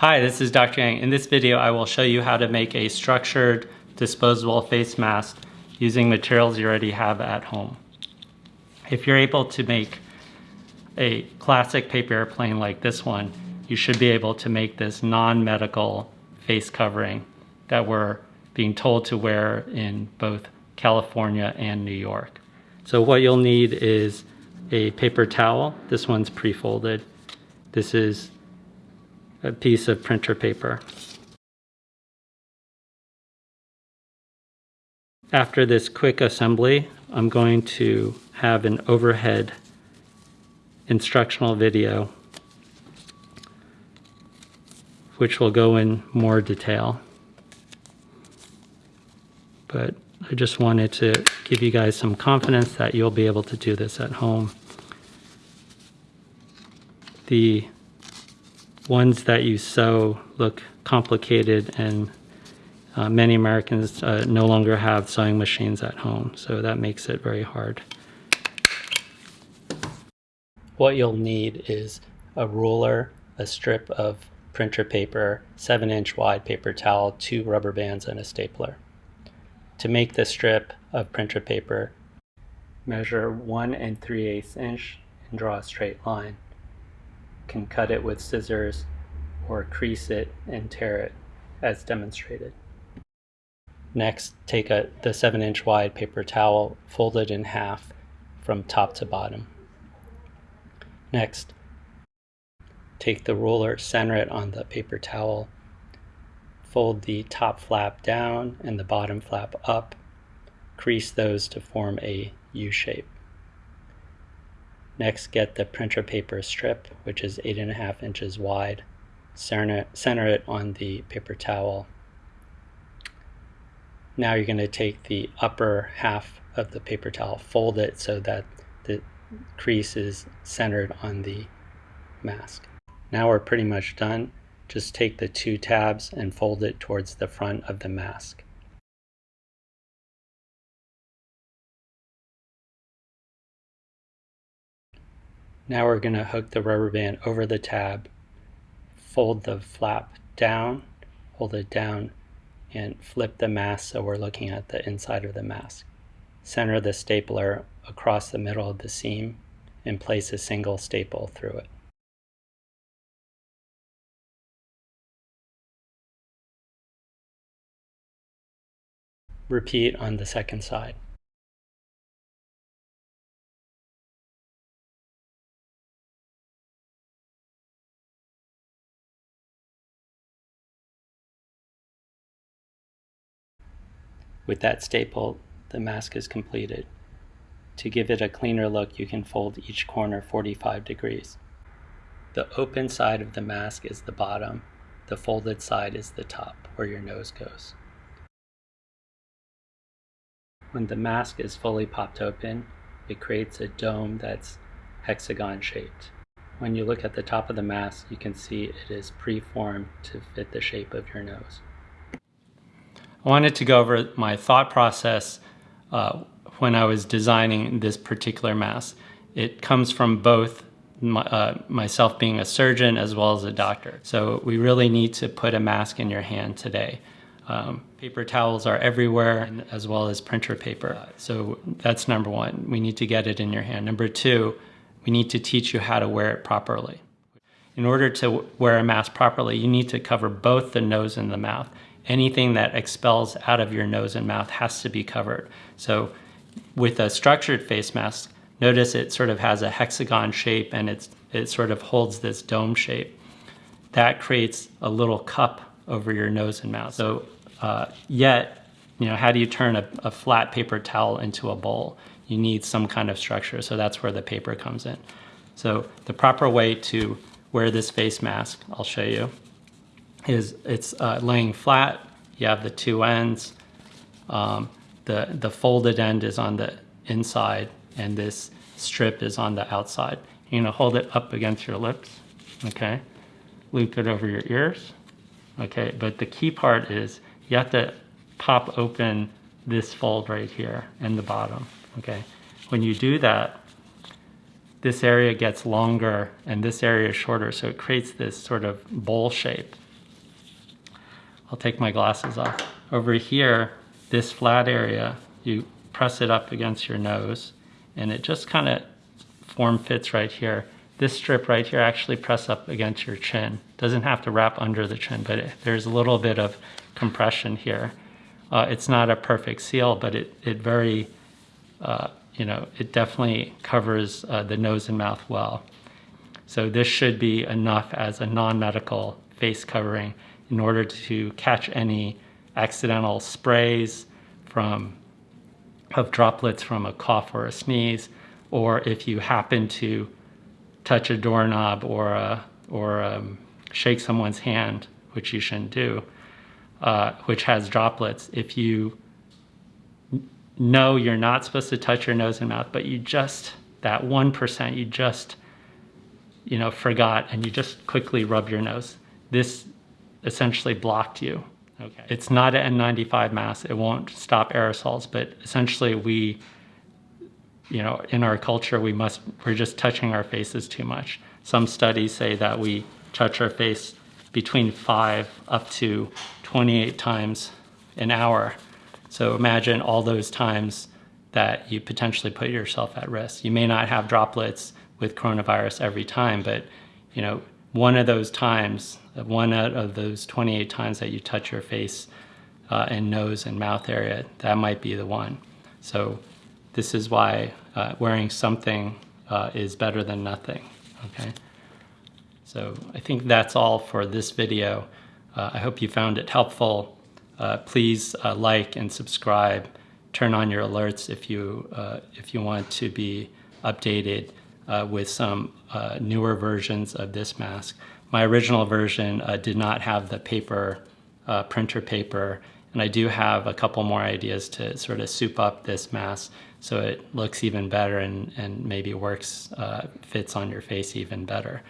Hi, this is Dr. Yang. In this video, I will show you how to make a structured disposable face mask using materials you already have at home. If you're able to make a classic paper airplane like this one, you should be able to make this non-medical face covering that we're being told to wear in both California and New York. So what you'll need is a paper towel. This one's pre-folded. This is a piece of printer paper. After this quick assembly, I'm going to have an overhead instructional video which will go in more detail. But I just wanted to give you guys some confidence that you'll be able to do this at home. The ones that you sew look complicated and uh, many Americans uh, no longer have sewing machines at home, so that makes it very hard. What you'll need is a ruler, a strip of printer paper, 7 inch wide paper towel, two rubber bands, and a stapler. To make the strip of printer paper, measure 1 and 3 eighths inch and draw a straight line. Can cut it with scissors or crease it and tear it as demonstrated. Next, take a, the 7 inch wide paper towel, fold it in half from top to bottom. Next, take the ruler, center it on the paper towel, fold the top flap down and the bottom flap up, crease those to form a U shape. Next, get the printer paper strip, which is eight and a half inches wide, center, center it on the paper towel. Now you're going to take the upper half of the paper towel, fold it so that the crease is centered on the mask. Now we're pretty much done. Just take the two tabs and fold it towards the front of the mask. Now we're going to hook the rubber band over the tab, fold the flap down, hold it down, and flip the mask so we're looking at the inside of the mask. Center the stapler across the middle of the seam and place a single staple through it. Repeat on the second side. With that staple, the mask is completed. To give it a cleaner look, you can fold each corner 45 degrees. The open side of the mask is the bottom, the folded side is the top, where your nose goes. When the mask is fully popped open, it creates a dome that's hexagon shaped. When you look at the top of the mask, you can see it is preformed to fit the shape of your nose. I wanted to go over my thought process uh, when I was designing this particular mask. It comes from both my, uh, myself being a surgeon as well as a doctor. So we really need to put a mask in your hand today. Um, paper towels are everywhere as well as printer paper. So that's number one. We need to get it in your hand. Number two, we need to teach you how to wear it properly. In order to wear a mask properly, you need to cover both the nose and the mouth. Anything that expels out of your nose and mouth has to be covered. So with a structured face mask, notice it sort of has a hexagon shape and it's, it sort of holds this dome shape. That creates a little cup over your nose and mouth. So uh, yet, you know, how do you turn a, a flat paper towel into a bowl? You need some kind of structure, so that's where the paper comes in. So the proper way to wear this face mask, I'll show you, is it's uh, laying flat. You have the two ends. Um, the, the folded end is on the inside and this strip is on the outside. You're gonna hold it up against your lips, okay? Loop it over your ears, okay? But the key part is you have to pop open this fold right here in the bottom, okay? When you do that, this area gets longer and this area is shorter, so it creates this sort of bowl shape. I'll take my glasses off. Over here, this flat area, you press it up against your nose and it just kind of form fits right here. This strip right here actually press up against your chin. Doesn't have to wrap under the chin, but it, there's a little bit of compression here. Uh, it's not a perfect seal, but it, it very, uh, you know, it definitely covers uh, the nose and mouth well. So this should be enough as a non-medical face covering in order to catch any accidental sprays from of droplets from a cough or a sneeze, or if you happen to touch a doorknob or a, or um, shake someone's hand, which you shouldn't do, uh, which has droplets, if you know you're not supposed to touch your nose and mouth, but you just, that 1%, you just, you know, forgot and you just quickly rub your nose. This essentially blocked you. Okay. It's not an N95 mask. It won't stop aerosols, but essentially we, you know, in our culture, we must, we're just touching our faces too much. Some studies say that we touch our face between five up to 28 times an hour. So imagine all those times that you potentially put yourself at risk. You may not have droplets with coronavirus every time, but you know, one of those times, one out of those 28 times that you touch your face uh, and nose and mouth area, that might be the one. So this is why uh, wearing something uh, is better than nothing, okay? So I think that's all for this video. Uh, I hope you found it helpful. Uh, please uh, like and subscribe. Turn on your alerts if you, if you want to be updated uh, with some uh, newer versions of this mask. My original version uh, did not have the paper, uh, printer paper, and I do have a couple more ideas to sort of soup up this mask so it looks even better and, and maybe works, uh, fits on your face even better.